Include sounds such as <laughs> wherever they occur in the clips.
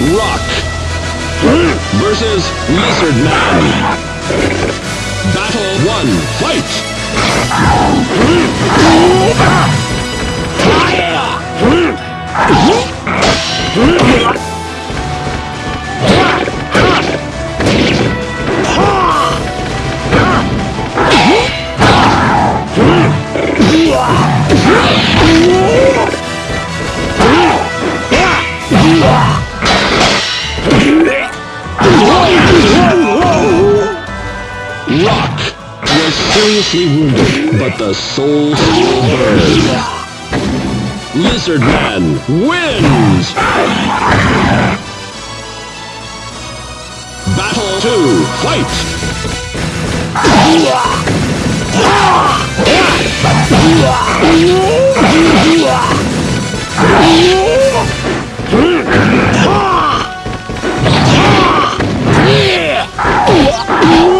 Rock versus Lizard Man. Battle 1, fight! Was seriously wounded, but the soul still burned. Lizard Man wins! Battle 2, fight! <laughs>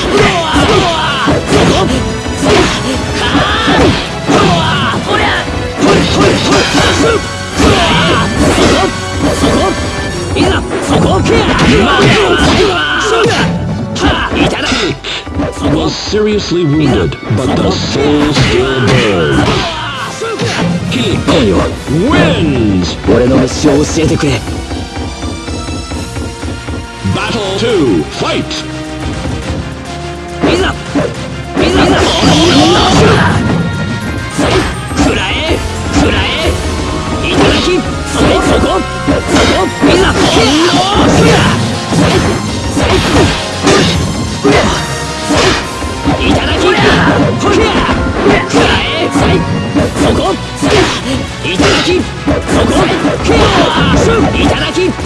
was seriously wounded, but the soul still burns. Kikoyo wins! Battle 2, fight! きそこケアいただきいた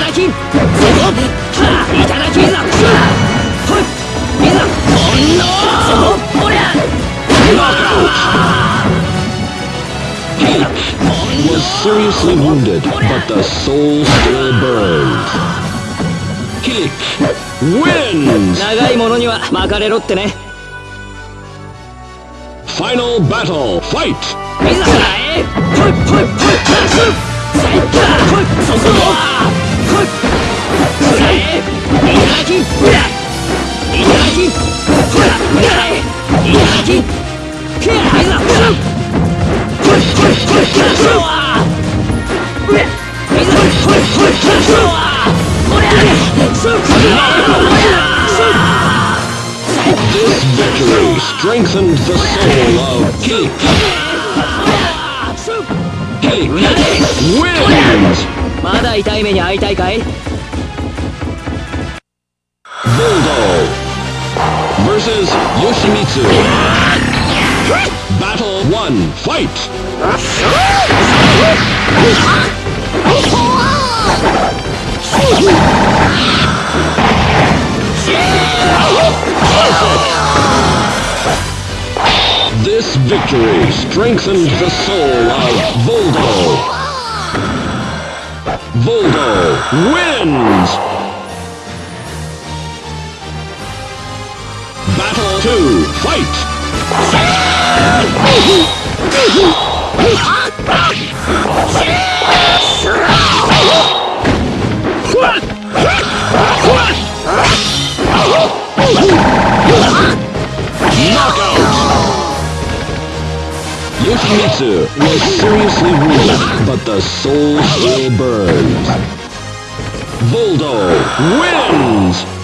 だきそこいただきシュッほいいざほんのそこおりゃ Kick was seriously wounded, but the soul still burned. Kick wins! 長いものには巻かれろってね Final battle, fight! いざかいほいほいほいプラス最高ほいそこはほいほらえいただきほらいただきほらほらえいただきけあいざほらほいほいほいプラスはほらいざほいほいほいプラスはほらそこは This victory strengthened the soul of Kilik. Kilik wins! まだ痛い目に会いたいかい Voldo versus Yoshimitsu Battle 1 Fight! This victory strengthened the soul of Voldo. Voldo wins! Battle 2, fight! Yoshimitsu was seriously wounded, but the soul still burns. Voldo wins!